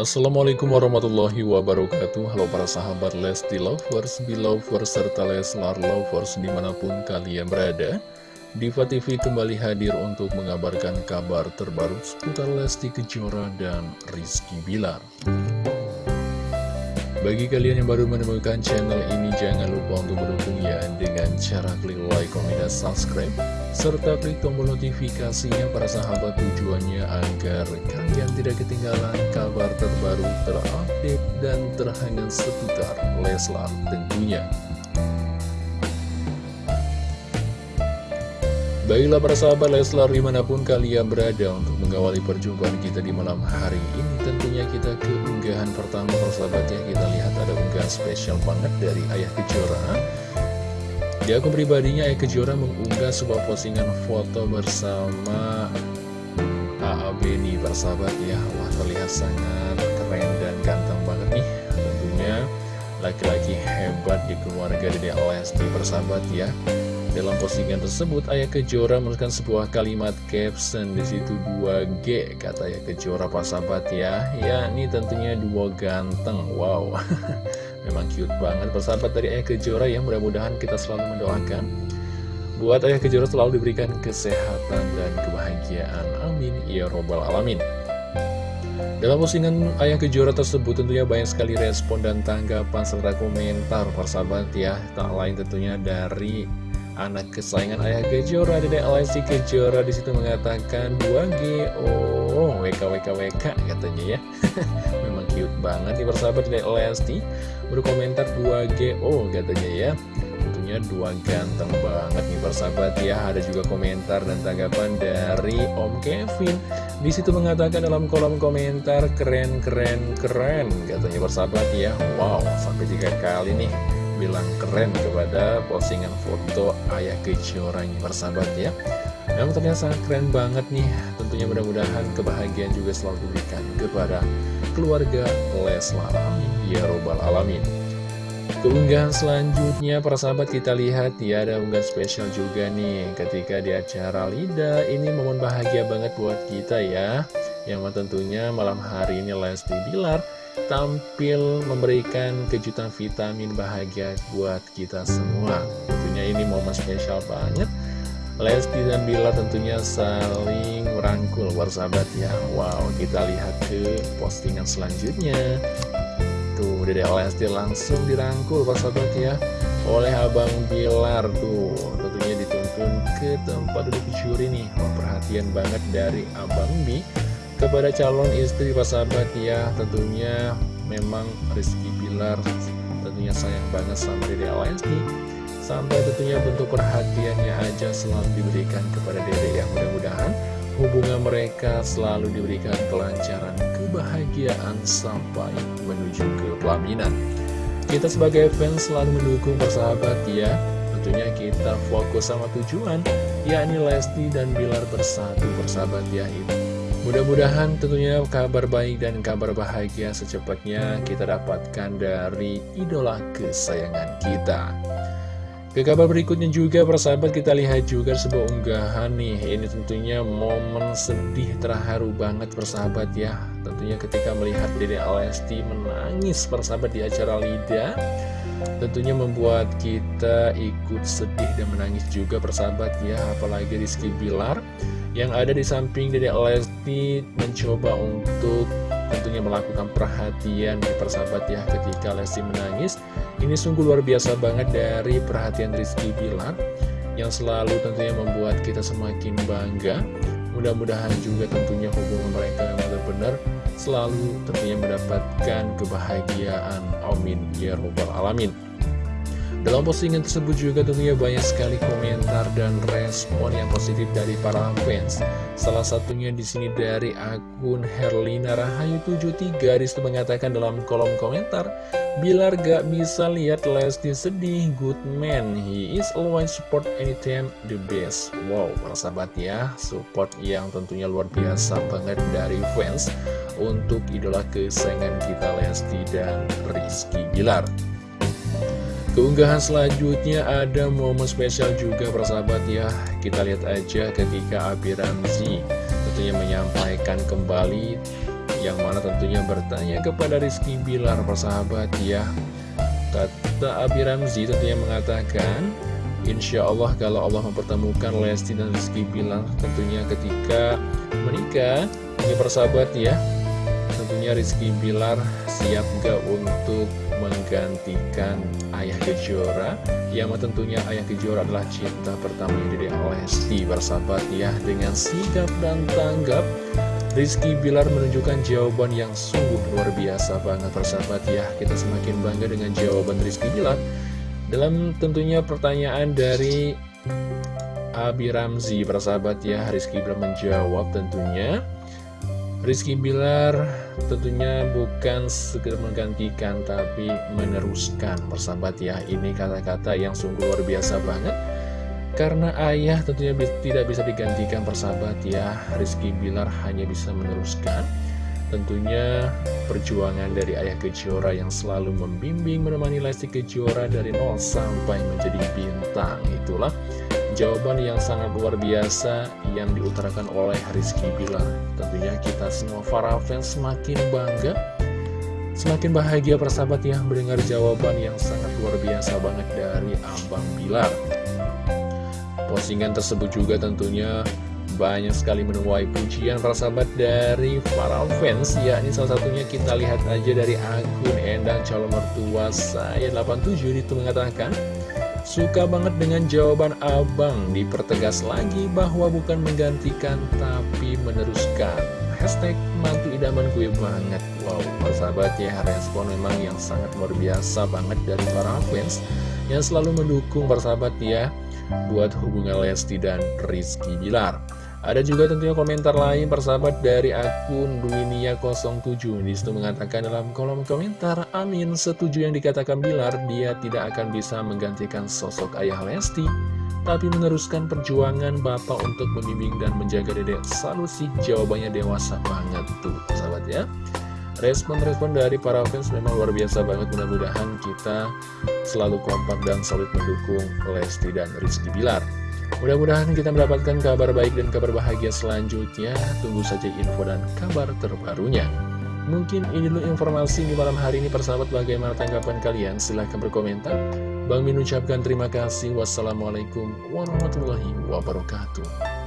Assalamualaikum warahmatullahi wabarakatuh. Halo para sahabat Lesti Lovers, Belovers, serta Leslar Lovers di mana pun kalian berada. Diva TV kembali hadir untuk mengabarkan kabar terbaru seputar Lesti Kejora dan Rizky Bilar bagi kalian yang baru menemukan channel ini, jangan lupa untuk mendukungnya dengan cara klik like, komen, dan subscribe, serta klik tombol notifikasinya para sahabat tujuannya agar kalian tidak ketinggalan kabar terbaru, terupdate, dan terhangat seputar Leslar tentunya. Baiklah para sahabat Leslar di mana pun kalian berada untuk mengawali perjumpaan kita di malam hari ini Tentunya kita ke unggahan pertama persahabatnya kita lihat ada unggahan spesial banget dari Ayah Kejora. Di akun pribadinya Ayah Kejora mengunggah sebuah postingan foto bersama AA Beni persahabat ya. Wah terlihat sangat keren dan ganteng banget nih. Tentunya laki-laki hebat di keluarga Dede Lesti persahabat ya dalam postingan tersebut, Ayah Kejora menuliskan sebuah kalimat caption di situ 2G, kata Ayah Kejora Pak Sahabat ya. Ya, ini tentunya dua ganteng. Wow, memang cute banget persahabat dari Ayah Kejora yang mudah-mudahan kita selalu mendoakan. Buat Ayah Kejora selalu diberikan kesehatan dan kebahagiaan. Amin. Ya Robbal Alamin. Dalam postingan Ayah Kejora tersebut tentunya banyak sekali respon dan tanggapan serta komentar persahabat ya. Tak lain tentunya dari anak kesayangan ayah Kejora Dedek Lesti Kejora di situ mengatakan 2G oh WK WK WK katanya ya. Memang cute banget nih persahabat Dedek Lesti. Berkomentar 2G oh katanya ya. Tentunya dua ganteng banget nih persahabat ya. Ada juga komentar dan tanggapan dari Om Kevin. Di situ mengatakan dalam kolom komentar keren keren keren katanya persahabat ya. Wow sampai tiga kali nih bilang keren kepada postingan foto ayah kejora ini persahabat ya. Memang ternyata sangat keren banget nih. Tentunya mudah-mudahan kebahagiaan juga selalu diberikan kepada keluarga Leslar. Amin. Ya Robbal Alamin. Keunggahan selanjutnya para sahabat kita lihat ya ada unggahan spesial juga nih. Ketika di acara Lida ini momen bahagia banget buat kita ya. Yang tentunya malam hari ini Lesti Bilar tampil memberikan kejutan vitamin bahagia buat kita semua. Tentunya ini momen spesial banget. Lesti dan Bila tentunya saling merangkul bersahabat ya. Wow kita lihat ke postingan selanjutnya. Tuh Dede Lesti langsung dirangkul bersahabat ya Oleh Abang Bilar. Tuh Tentunya dituntun ke tempat duduk juri nih. Wah, Perhatian banget dari Abang Bi kepada calon istri sahabat ya. Tentunya memang Rizky Bilar tentunya sayang banget sama Dede Lesti sampai tentunya bentuk perhatiannya aja selalu diberikan kepada Dede yang mudah-mudahan hubungan mereka selalu diberikan kelancaran kebahagiaan sampai menuju ke pelaminan. Kita sebagai fans selalu mendukung persahabat ya. Tentunya kita fokus sama tujuan yakni Lesti dan Bilar bersatu bersahabat ya. Itu Mudah-mudahan tentunya kabar baik dan kabar bahagia secepatnya kita dapatkan dari idola kesayangan kita. Ke kabar berikutnya juga persahabat kita lihat juga sebuah unggahan nih. Ini tentunya momen sedih terharu banget persahabat ya. Tentunya ketika melihat Dede Alesti menangis persahabat di acara Lida Tentunya membuat kita ikut sedih dan menangis juga persahabat ya. Apalagi Rizky Bilar yang ada di samping Dede Lesti mencoba untuk tentunya melakukan perhatian di persahabat ya ketika Lesti menangis. Ini sungguh luar biasa banget dari perhatian Rizky Bilar yang selalu tentunya membuat kita semakin bangga. Mudah-mudahan juga tentunya hubungan mereka yang benar-benar selalu tentunya mendapatkan kebahagiaan. Amin. Ya robbal alamin dalam postingan tersebut juga tentunya banyak sekali komentar dan respon yang positif dari para fans. Salah satunya di sini dari akun Herlina Rahayu 73 di situ mengatakan dalam kolom komentar, Bilar gak bisa lihat Lesti sedih, good man, he is always support anytime the best. Wow, para sahabat ya, support yang tentunya luar biasa banget dari fans untuk idola kesayangan kita Lesti dan Rizky Bilar. Keunggahan selanjutnya ada momen spesial juga persahabat ya. Kita lihat aja ketika Abi Ramzi tentunya menyampaikan kembali Yang mana tentunya bertanya kepada Rizky Bilar persahabat ya. Kata Abi Ramzi tentunya mengatakan Insya Allah kalau Allah mempertemukan Lesti dan Rizky Bilar Tentunya ketika menikah. Ini persahabat ya Tentunya Rizky Bilar siap gak untuk menggantikan Ayah Kejora Yang tentunya Ayah Kejora adalah cinta pertama dari Lesti Bersahabat ya dengan sigap dan tanggap. Rizky Bilar menunjukkan jawaban yang sungguh luar biasa banget persahabat ya. Kita semakin bangga dengan jawaban Rizky Bilar. Dalam tentunya pertanyaan dari Abi Ramzi persahabat ya Rizky Bilar menjawab tentunya Rizky Bilar tentunya bukan sekedar menggantikan tapi meneruskan persahabat ya. Ini kata-kata yang sungguh luar biasa banget. Karena ayah tentunya tidak bisa digantikan persahabat ya. Rizky Bilar hanya bisa meneruskan. Tentunya perjuangan dari ayah Kejora yang selalu membimbing menemani Lesti Kejora dari nol sampai menjadi bintang. Itulah jawaban yang sangat luar biasa yang diutarakan oleh Rizky Bilar. Tentunya kita semua para fans semakin bangga Semakin bahagia persahabat ya mendengar jawaban yang sangat luar biasa banget dari Abang Bilar. Postingan tersebut juga tentunya banyak sekali menuai pujian para sahabat dari para fans yakni salah satunya kita lihat aja dari akun Endang calon mertua saya 87 itu mengatakan Suka banget dengan jawaban abang. Dipertegas lagi bahwa bukan menggantikan tapi meneruskan. Hashtag mantu idaman gue banget. Wow, sahabat ya respon memang yang sangat luar biasa banget dari para fans Yang selalu mendukung persahabat ya buat hubungan Lesti dan Rizky Bilar. Ada juga tentunya komentar lain persahabat dari akun Duinia07 Di situ mengatakan dalam kolom komentar Amin setuju yang dikatakan Bilar Dia tidak akan bisa menggantikan sosok ayah Lesti Tapi meneruskan perjuangan Bapak untuk membimbing dan menjaga dedek. Selalu sih jawabannya dewasa banget tuh persahabat ya. Respon-respon dari para fans memang luar biasa banget. Mudah-mudahan kita selalu kompak dan solid mendukung Lesti dan Rizky Bilar Mudah-mudahan kita mendapatkan kabar baik dan kabar bahagia selanjutnya. Tunggu saja info dan kabar terbarunya. Mungkin ini dulu informasi di malam hari ini persahabat bagaimana tanggapan kalian? Silahkan berkomentar. Bang Min ucapkan terima kasih. Wassalamualaikum warahmatullahi wabarakatuh